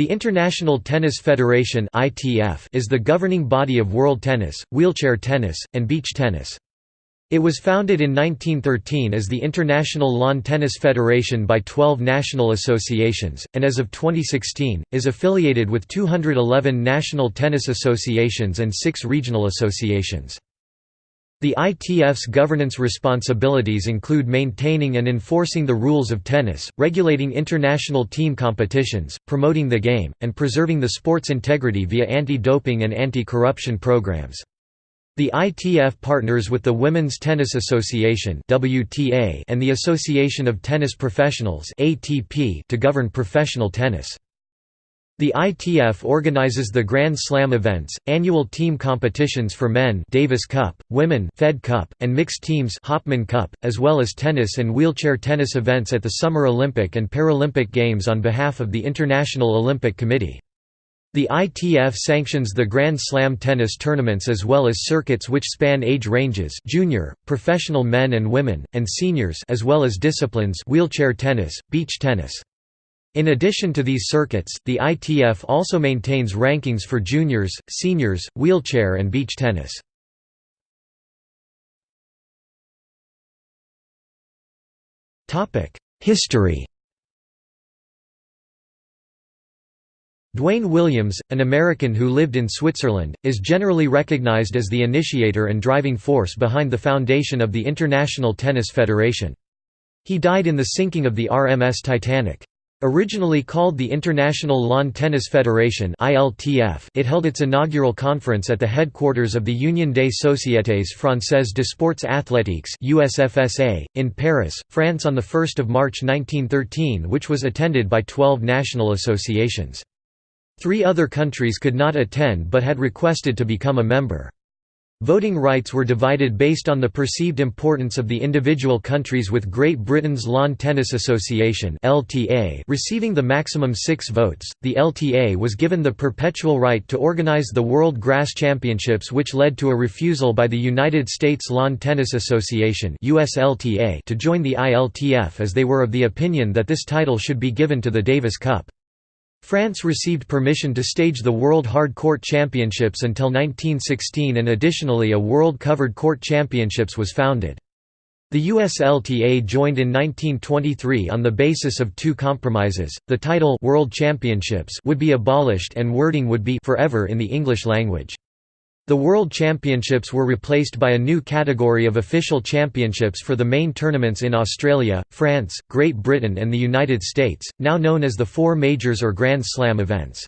The International Tennis Federation is the governing body of world tennis, wheelchair tennis, and beach tennis. It was founded in 1913 as the International Lawn Tennis Federation by 12 national associations, and as of 2016, is affiliated with 211 national tennis associations and 6 regional associations. The ITF's governance responsibilities include maintaining and enforcing the rules of tennis, regulating international team competitions, promoting the game, and preserving the sport's integrity via anti-doping and anti-corruption programs. The ITF partners with the Women's Tennis Association and the Association of Tennis Professionals to govern professional tennis. The ITF organizes the Grand Slam events, annual team competitions for men Davis Cup, women Fed Cup, and mixed teams Hopman Cup, as well as tennis and wheelchair tennis events at the Summer Olympic and Paralympic Games on behalf of the International Olympic Committee. The ITF sanctions the Grand Slam tennis tournaments as well as circuits which span age ranges junior, professional men and women, and seniors as well as disciplines wheelchair tennis, beach tennis. In addition to these circuits, the ITF also maintains rankings for juniors, seniors, wheelchair and beach tennis. History Duane Williams, an American who lived in Switzerland, is generally recognized as the initiator and driving force behind the foundation of the International Tennis Federation. He died in the sinking of the RMS Titanic. Originally called the International Lawn Tennis Federation it held its inaugural conference at the headquarters of the Union des Sociétés Françaises de Sports Athlétiques in Paris, France on 1 March 1913 which was attended by 12 national associations. Three other countries could not attend but had requested to become a member. Voting rights were divided based on the perceived importance of the individual countries with Great Britain's Lawn Tennis Association (LTA) receiving the maximum 6 votes. The LTA was given the perpetual right to organize the World Grass Championships which led to a refusal by the United States Lawn Tennis Association (USLTA) to join the ILTF as they were of the opinion that this title should be given to the Davis Cup. France received permission to stage the World Hard Court Championships until 1916 and additionally a World Covered Court Championships was founded. The USLTA joined in 1923 on the basis of two compromises, the title World Championships would be abolished and wording would be forever in the English language. The World Championships were replaced by a new category of official championships for the main tournaments in Australia, France, Great Britain and the United States, now known as the Four Majors or Grand Slam events.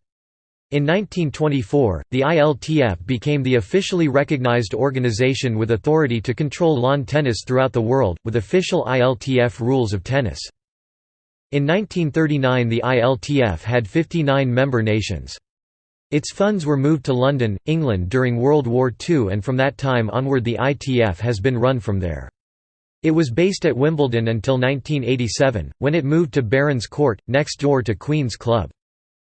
In 1924, the ILTF became the officially recognized organization with authority to control lawn tennis throughout the world, with official ILTF rules of tennis. In 1939 the ILTF had 59 member nations. Its funds were moved to London, England during World War II and from that time onward the ITF has been run from there. It was based at Wimbledon until 1987, when it moved to Barons Court, next door to Queen's Club.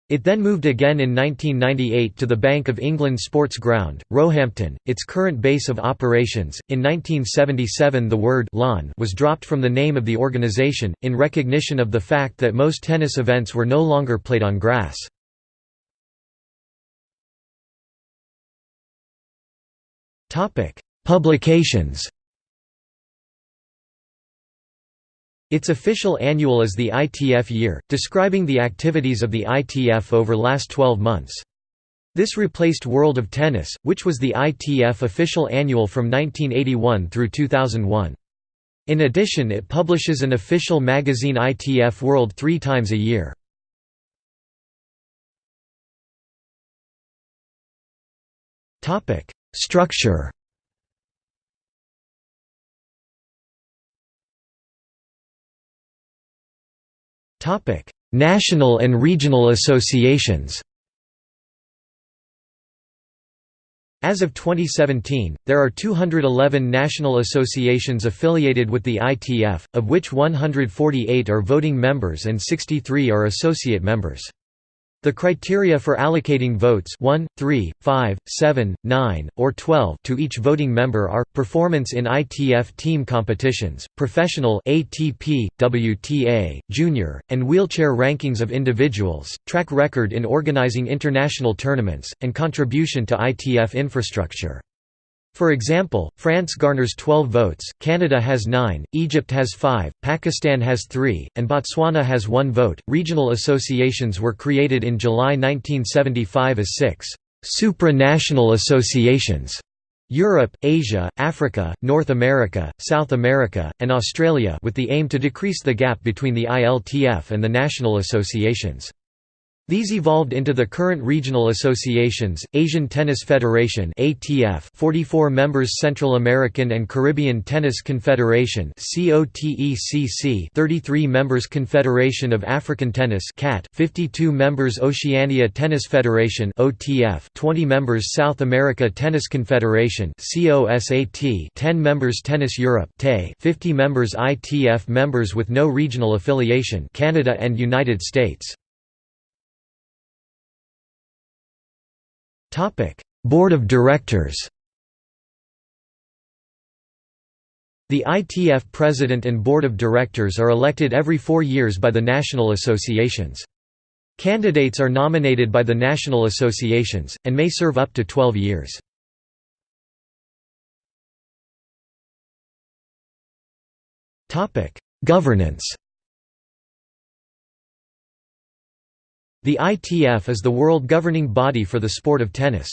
It then moved again in 1998 to the Bank of England Sports Ground, Roehampton, its current base of operations. In 1977, the word lawn was dropped from the name of the organisation, in recognition of the fact that most tennis events were no longer played on grass. Topic: Publications. Its official annual is the ITF Year, describing the activities of the ITF over last 12 months. This replaced World of Tennis, which was the ITF official annual from 1981 through 2001. In addition it publishes an official magazine ITF World three times a year. Structure National and regional associations As of 2017, there are 211 national associations affiliated with the ITF, of which 148 are voting members and 63 are associate members. The criteria for allocating votes 1, 3, 5, 7, 9, or 12 to each voting member are, performance in ITF team competitions, professional ATP, WTA, junior, and wheelchair rankings of individuals, track record in organizing international tournaments, and contribution to ITF infrastructure. For example, France garners 12 votes, Canada has 9, Egypt has 5, Pakistan has 3, and Botswana has 1 vote. Regional associations were created in July 1975 as six supranational associations Europe, Asia, Africa, North America, South America, and Australia with the aim to decrease the gap between the ILTF and the national associations. These evolved into the current regional associations, Asian Tennis Federation (ATF), 44 members Central American and Caribbean Tennis Confederation (COTECC), 33 members Confederation of African Tennis (CAT), 52 members Oceania Tennis Federation (OTF), 20 members South America Tennis Confederation (COSAT), 10 members Tennis Europe (TE), 50 members ITF members with no regional affiliation Canada and United States. Topic: Board of Directors. The ITF President and Board of Directors are elected every four years by the national associations. Candidates are nominated by the national associations, and may serve up to 12 years. Governance The ITF is the world governing body for the sport of tennis.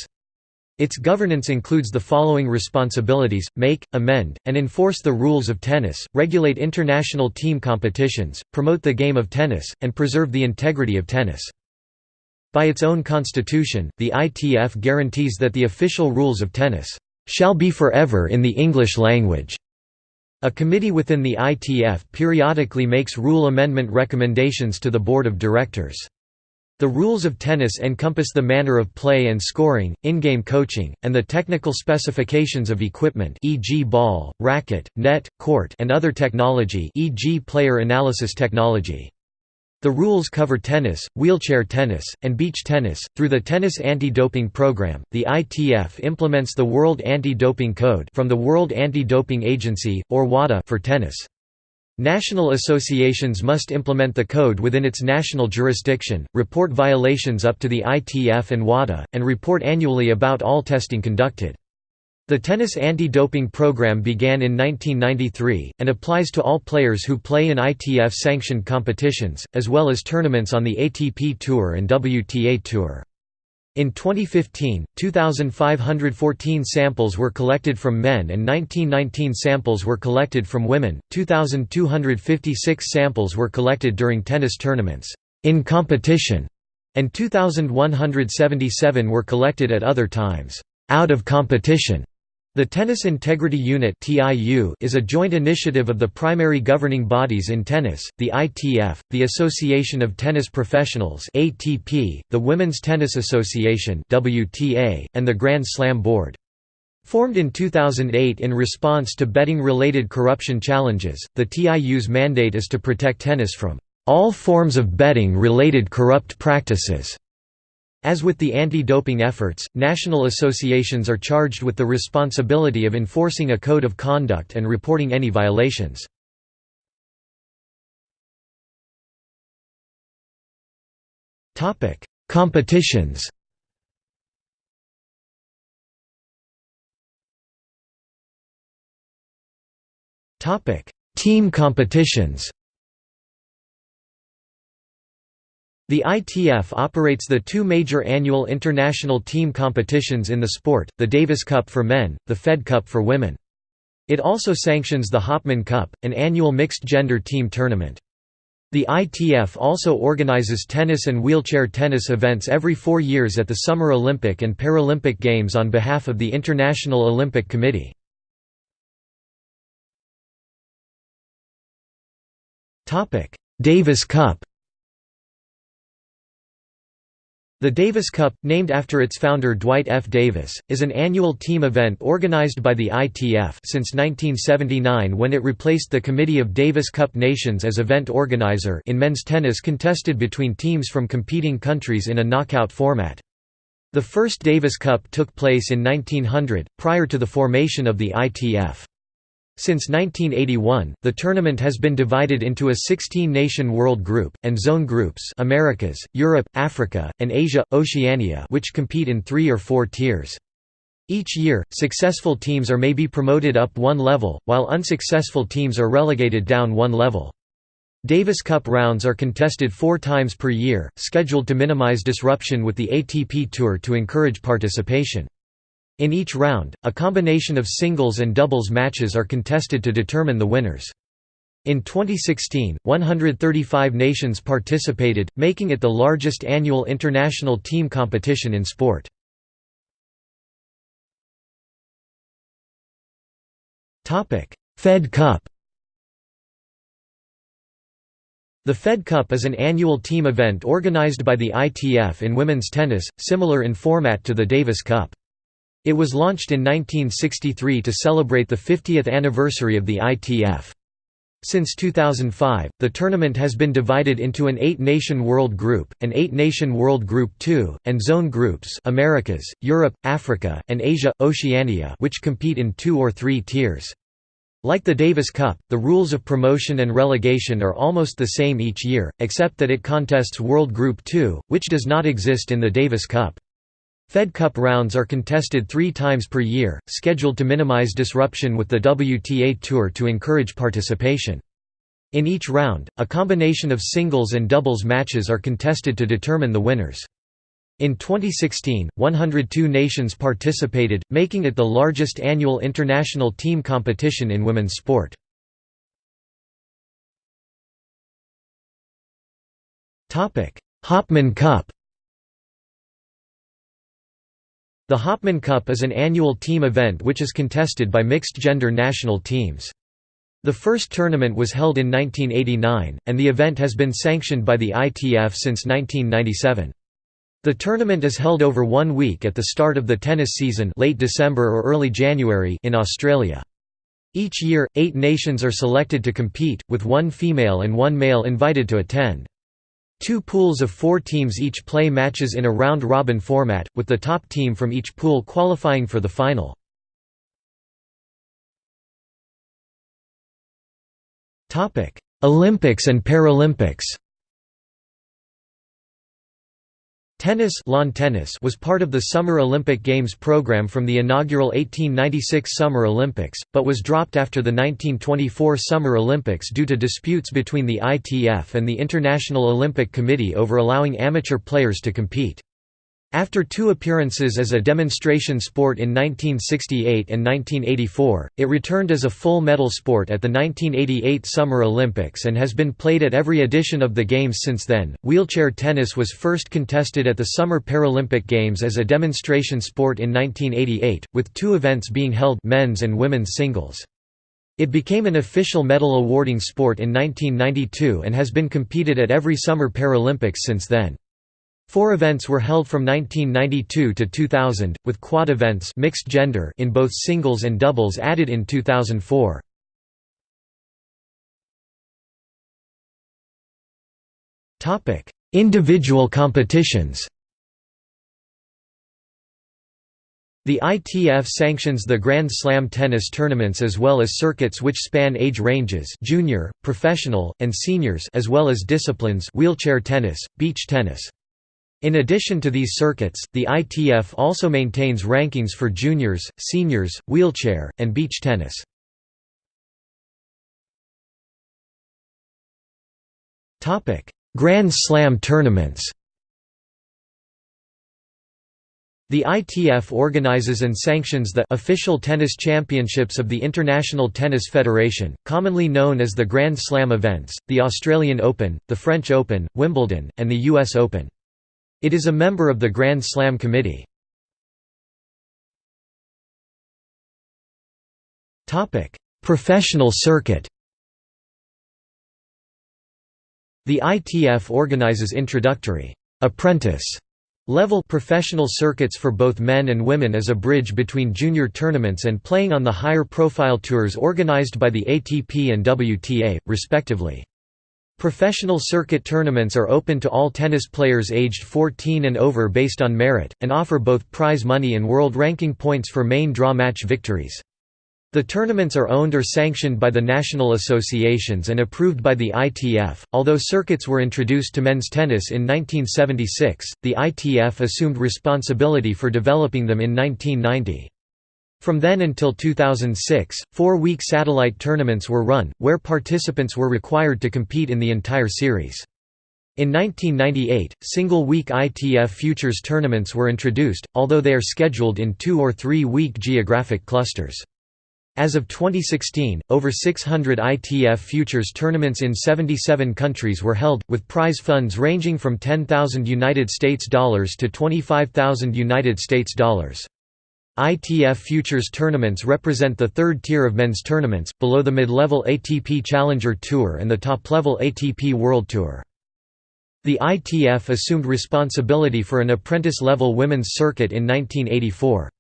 Its governance includes the following responsibilities, make, amend, and enforce the rules of tennis, regulate international team competitions, promote the game of tennis, and preserve the integrity of tennis. By its own constitution, the ITF guarantees that the official rules of tennis shall be forever in the English language. A committee within the ITF periodically makes rule amendment recommendations to the board of directors. The rules of tennis encompass the manner of play and scoring, in-game coaching, and the technical specifications of equipment e.g. ball, racket, net, court and other technology e.g. player analysis technology. The rules cover tennis, wheelchair tennis, and beach tennis. Through the Tennis Anti-Doping Program, the ITF implements the World Anti-Doping Code from the World Anti-Doping Agency or WADA for tennis. National associations must implement the code within its national jurisdiction, report violations up to the ITF and WADA, and report annually about all testing conducted. The tennis anti-doping program began in 1993, and applies to all players who play in ITF-sanctioned competitions, as well as tournaments on the ATP Tour and WTA Tour. In 2015, 2,514 samples were collected from men and 1919 samples were collected from women, 2,256 samples were collected during tennis tournaments in competition, and 2,177 were collected at other times out of competition. The Tennis Integrity Unit is a joint initiative of the primary governing bodies in tennis, the ITF, the Association of Tennis Professionals the Women's Tennis Association and the Grand Slam Board. Formed in 2008 in response to betting-related corruption challenges, the TIU's mandate is to protect tennis from all forms of betting-related corrupt practices as with the anti-doping efforts, national associations are charged with the responsibility of enforcing a code of conduct and reporting any violations. Competitions Team competitions The ITF operates the two major annual international team competitions in the sport, the Davis Cup for men, the Fed Cup for women. It also sanctions the Hopman Cup, an annual mixed-gender team tournament. The ITF also organizes tennis and wheelchair tennis events every four years at the Summer Olympic and Paralympic Games on behalf of the International Olympic Committee. Davis Cup The Davis Cup, named after its founder Dwight F. Davis, is an annual team event organized by the ITF since 1979 when it replaced the Committee of Davis Cup Nations as event organizer in men's tennis contested between teams from competing countries in a knockout format. The first Davis Cup took place in 1900, prior to the formation of the ITF. Since 1981, the tournament has been divided into a 16-nation world group, and zone groups Americas, Europe, Africa, and Asia, Oceania which compete in three or four tiers. Each year, successful teams are maybe promoted up one level, while unsuccessful teams are relegated down one level. Davis Cup rounds are contested four times per year, scheduled to minimize disruption with the ATP Tour to encourage participation. In each round, a combination of singles and doubles matches are contested to determine the winners. In 2016, 135 nations participated, making it the largest annual international team competition in sport. Fed Cup The Fed Cup is an annual team event organized by the ITF in women's tennis, similar in format to the Davis Cup. It was launched in 1963 to celebrate the 50th anniversary of the ITF. Since 2005, the tournament has been divided into an eight-nation World Group, an eight-nation World Group II, and zone groups Americas, Europe, Africa, and Asia, Oceania which compete in two or three tiers. Like the Davis Cup, the rules of promotion and relegation are almost the same each year, except that it contests World Group II, which does not exist in the Davis Cup. Fed Cup rounds are contested three times per year, scheduled to minimize disruption with the WTA Tour to encourage participation. In each round, a combination of singles and doubles matches are contested to determine the winners. In 2016, 102 nations participated, making it the largest annual international team competition in women's sport. Hopman Cup The Hopman Cup is an annual team event which is contested by mixed-gender national teams. The first tournament was held in 1989, and the event has been sanctioned by the ITF since 1997. The tournament is held over one week at the start of the tennis season late December or early January in Australia. Each year, eight nations are selected to compete, with one female and one male invited to attend. Two pools of four teams each play matches in a round-robin format, with the top team from each pool qualifying for the final. Olympics and Paralympics Tennis, lawn tennis was part of the Summer Olympic Games program from the inaugural 1896 Summer Olympics, but was dropped after the 1924 Summer Olympics due to disputes between the ITF and the International Olympic Committee over allowing amateur players to compete. After two appearances as a demonstration sport in 1968 and 1984, it returned as a full medal sport at the 1988 Summer Olympics and has been played at every edition of the Games since then. Wheelchair tennis was first contested at the Summer Paralympic Games as a demonstration sport in 1988, with two events being held men's and women's singles. It became an official medal awarding sport in 1992 and has been competed at every Summer Paralympics since then. Four events were held from 1992 to 2000, with quad events mixed gender in both singles and doubles added in 2004. Individual competitions The ITF sanctions the Grand Slam tennis tournaments as well as circuits which span age ranges junior, professional, and seniors as well as disciplines wheelchair tennis, beach tennis. In addition to these circuits, the ITF also maintains rankings for juniors, seniors, wheelchair, and beach tennis. Grand Slam tournaments The ITF organizes and sanctions the official tennis championships of the International Tennis Federation, commonly known as the Grand Slam events, the Australian Open, the French Open, Wimbledon, and the US Open. It is a member of the Grand Slam Committee. Professional circuit The ITF organizes introductory apprentice Level professional circuits for both men and women as a bridge between junior tournaments and playing on the higher profile tours organized by the ATP and WTA, respectively. Professional circuit tournaments are open to all tennis players aged 14 and over based on merit, and offer both prize money and world ranking points for main draw match victories. The tournaments are owned or sanctioned by the national associations and approved by the ITF. Although circuits were introduced to men's tennis in 1976, the ITF assumed responsibility for developing them in 1990. From then until 2006, four-week satellite tournaments were run, where participants were required to compete in the entire series. In 1998, single-week ITF Futures tournaments were introduced, although they are scheduled in two- or three-week geographic clusters. As of 2016, over 600 ITF futures tournaments in 77 countries were held, with prize funds ranging from 10,000 United States dollars to 25,000 United States dollars. ITF futures tournaments represent the third tier of men's tournaments, below the mid-level ATP Challenger Tour and the top-level ATP World Tour. The ITF assumed responsibility for an apprentice-level women's circuit in 1984.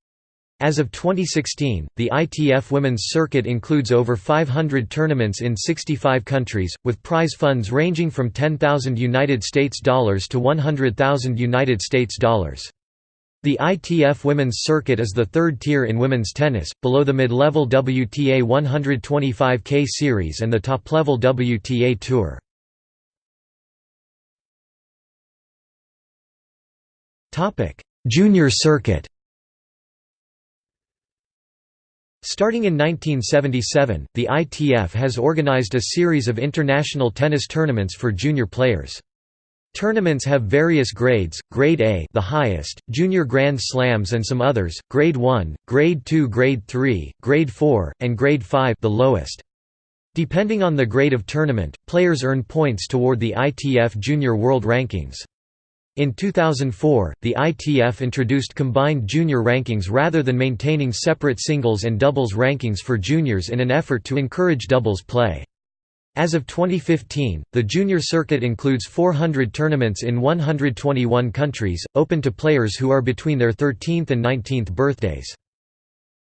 As of 2016, the ITF Women's Circuit includes over 500 tournaments in 65 countries, with prize funds ranging from $10,000 to 100,000 United States dollars. The ITF Women's Circuit is the third tier in women's tennis, below the mid-level WTA 125K Series and the top-level WTA Tour. Junior Circuit Starting in 1977, the ITF has organized a series of international tennis tournaments for junior players. Tournaments have various grades, Grade A the highest, Junior Grand Slams and some others, Grade 1, Grade 2 Grade 3, Grade 4, and Grade 5 the lowest. Depending on the grade of tournament, players earn points toward the ITF Junior World Rankings. In 2004, the ITF introduced combined junior rankings rather than maintaining separate singles and doubles rankings for juniors in an effort to encourage doubles play. As of 2015, the junior circuit includes 400 tournaments in 121 countries, open to players who are between their 13th and 19th birthdays.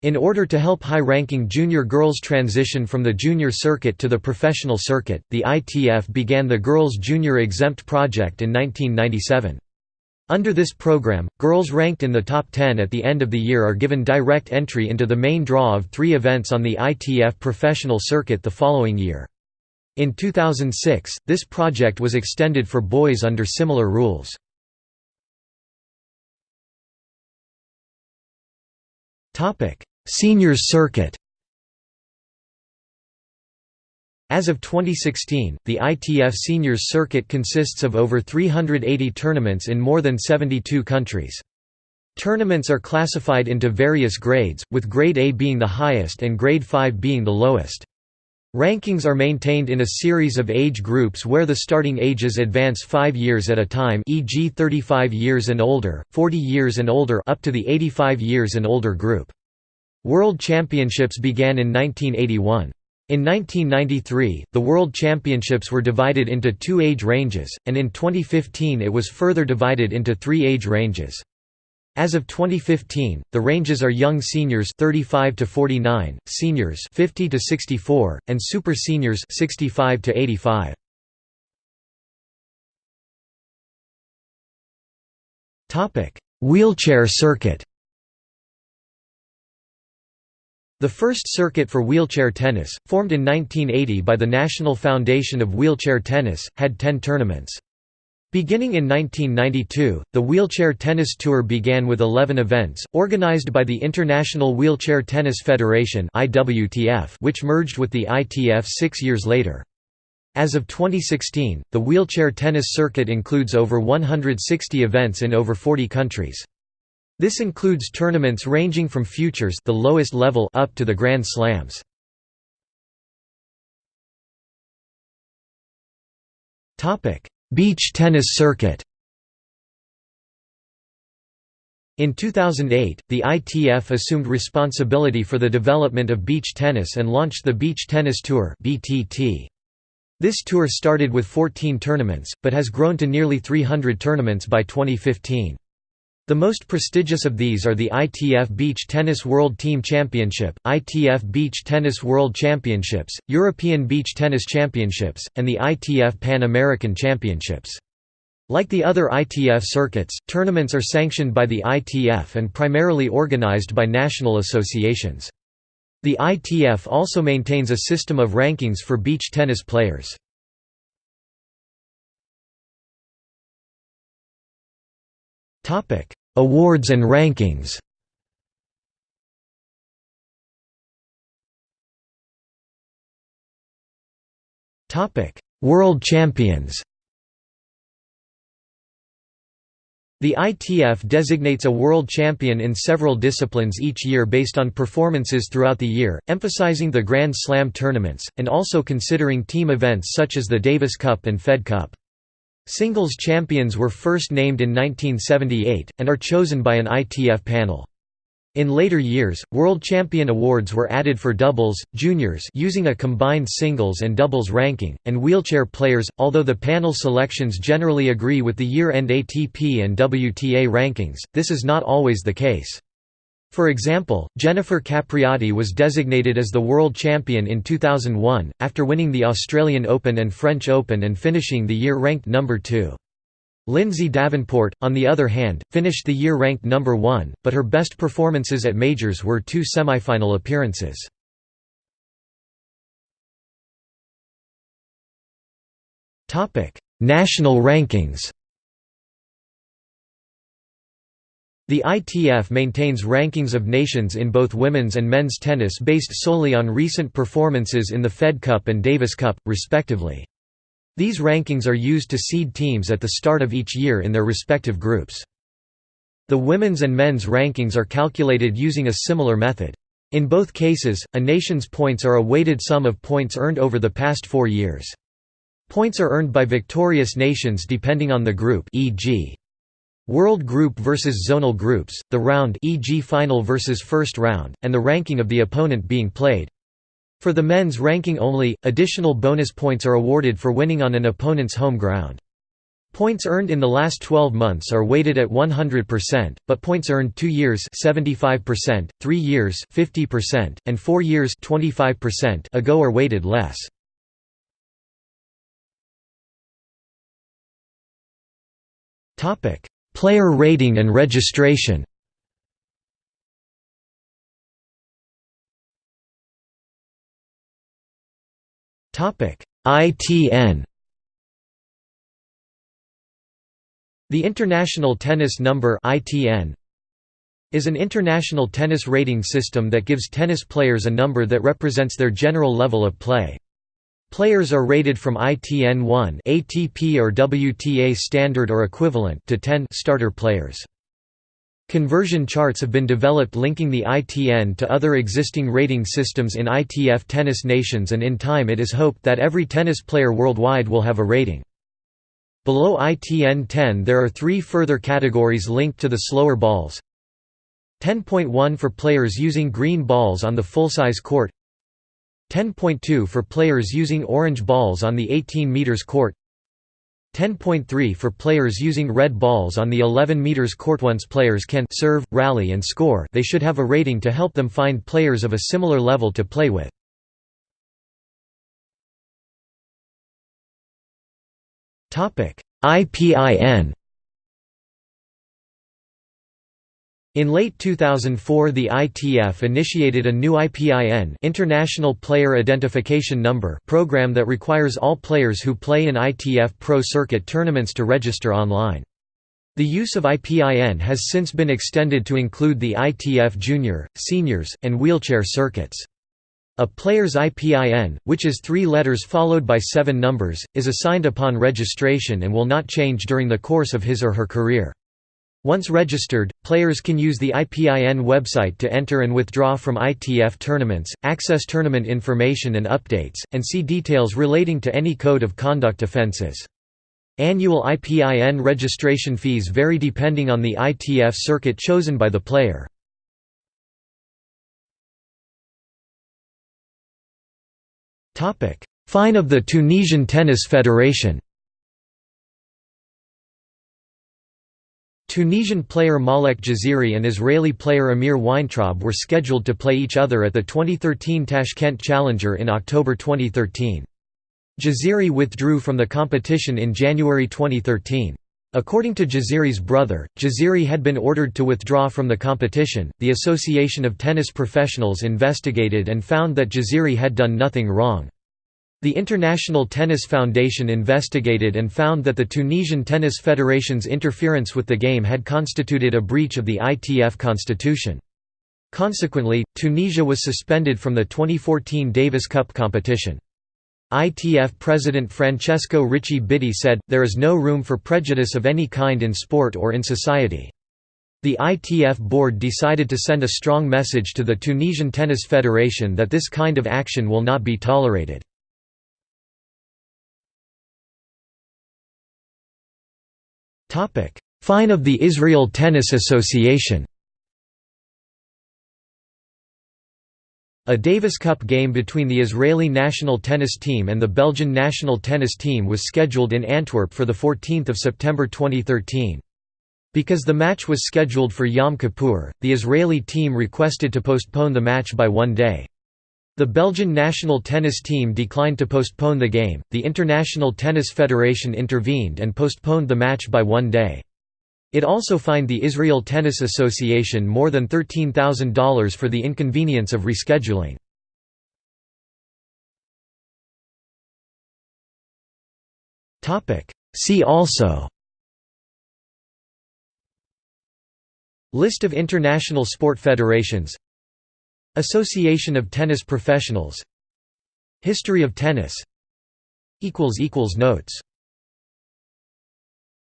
In order to help high-ranking junior girls transition from the junior circuit to the professional circuit, the ITF began the Girls Junior Exempt Project in 1997. Under this program, girls ranked in the top 10 at the end of the year are given direct entry into the main draw of three events on the ITF professional circuit the following year. In 2006, this project was extended for boys under similar rules. Seniors Circuit As of 2016, the ITF Seniors Circuit consists of over 380 tournaments in more than 72 countries. Tournaments are classified into various grades, with Grade A being the highest and Grade 5 being the lowest. Rankings are maintained in a series of age groups where the starting ages advance 5 years at a time e.g. 35 years and older, 40 years and older up to the 85 years and older group. World Championships began in 1981. In 1993, the World Championships were divided into two age ranges, and in 2015 it was further divided into three age ranges. As of 2015, the ranges are young seniors 35 to 49, seniors 50 to 64, and super seniors 65 to 85. Topic: Wheelchair circuit. The first circuit for wheelchair tennis, formed in 1980 by the National Foundation of Wheelchair Tennis, had 10 tournaments. Beginning in 1992, the Wheelchair Tennis Tour began with 11 events, organized by the International Wheelchair Tennis Federation which merged with the ITF six years later. As of 2016, the wheelchair tennis circuit includes over 160 events in over 40 countries. This includes tournaments ranging from futures the lowest level up to the Grand Slams. Beach tennis circuit. In 2008, the ITF assumed responsibility for the development of beach tennis and launched the Beach Tennis Tour. This tour started with 14 tournaments, but has grown to nearly 300 tournaments by 2015. The most prestigious of these are the ITF Beach Tennis World Team Championship, ITF Beach Tennis World Championships, European Beach Tennis Championships, and the ITF Pan American Championships. Like the other ITF circuits, tournaments are sanctioned by the ITF and primarily organized by national associations. The ITF also maintains a system of rankings for beach tennis players. Awards and rankings World champions The ITF designates a world champion in several disciplines each year based on performances throughout the year, emphasizing the Grand Slam tournaments, and also considering team events such as the Davis Cup and Fed Cup. Singles champions were first named in 1978, and are chosen by an ITF panel. In later years, World Champion awards were added for doubles, juniors using a combined singles and doubles ranking, and wheelchair players, although the panel selections generally agree with the year-end ATP and WTA rankings, this is not always the case. For example, Jennifer Capriati was designated as the world champion in 2001, after winning the Australian Open and French Open and finishing the year ranked number 2. Lindsay Davenport, on the other hand, finished the year ranked number one, but her best performances at majors were two semifinal appearances. National rankings The ITF maintains rankings of nations in both women's and men's tennis based solely on recent performances in the Fed Cup and Davis Cup, respectively. These rankings are used to seed teams at the start of each year in their respective groups. The women's and men's rankings are calculated using a similar method. In both cases, a nation's points are a weighted sum of points earned over the past four years. Points are earned by victorious nations depending on the group e.g. World Group versus Zonal Groups, the round e.g. final versus first round, and the ranking of the opponent being played. For the men's ranking only, additional bonus points are awarded for winning on an opponent's home ground. Points earned in the last 12 months are weighted at 100%, but points earned 2 years 75%, 3 years 50%, and 4 years 25% ago are weighted less. Topic: Player rating and registration. ITN The International Tennis Number ITN is an international tennis rating system that gives tennis players a number that represents their general level of play. Players are rated from ITN 1 ATP or WTA standard or equivalent to 10 starter players. Conversion charts have been developed linking the ITN to other existing rating systems in ITF tennis nations and in time it is hoped that every tennis player worldwide will have a rating. Below ITN 10 there are three further categories linked to the slower balls 10.1 for players using green balls on the full-size court 10.2 for players using orange balls on the 18 meters court 10.3 for players using red balls on the 11 meters court once players can serve, rally and score they should have a rating to help them find players of a similar level to play with. IPIN In late 2004 the ITF initiated a new IPIN International Player Identification Number program that requires all players who play in ITF Pro Circuit tournaments to register online. The use of IPIN has since been extended to include the ITF Junior, Seniors, and Wheelchair circuits. A player's IPIN, which is three letters followed by seven numbers, is assigned upon registration and will not change during the course of his or her career. Once registered, players can use the IPIN website to enter and withdraw from ITF tournaments, access tournament information and updates, and see details relating to any code of conduct offenses. Annual IPIN registration fees vary depending on the ITF circuit chosen by the player. Fine of the Tunisian Tennis Federation Tunisian player Malek Jaziri and Israeli player Amir Weintraub were scheduled to play each other at the 2013 Tashkent Challenger in October 2013. Jaziri withdrew from the competition in January 2013. According to Jaziri's brother, Jaziri had been ordered to withdraw from the competition. The Association of Tennis Professionals investigated and found that Jaziri had done nothing wrong. The International Tennis Foundation investigated and found that the Tunisian Tennis Federation's interference with the game had constituted a breach of the ITF constitution. Consequently, Tunisia was suspended from the 2014 Davis Cup competition. ITF President Francesco Ricci Bitti said, there is no room for prejudice of any kind in sport or in society. The ITF board decided to send a strong message to the Tunisian Tennis Federation that this kind of action will not be tolerated. Fine of the Israel Tennis Association A Davis Cup game between the Israeli national tennis team and the Belgian national tennis team was scheduled in Antwerp for 14 September 2013. Because the match was scheduled for Yom Kippur, the Israeli team requested to postpone the match by one day. The Belgian national tennis team declined to postpone the game, the International Tennis Federation intervened and postponed the match by one day. It also fined the Israel Tennis Association more than $13,000 for the inconvenience of rescheduling. See also List of international sport federations Association of Tennis Professionals. History of tennis. Notes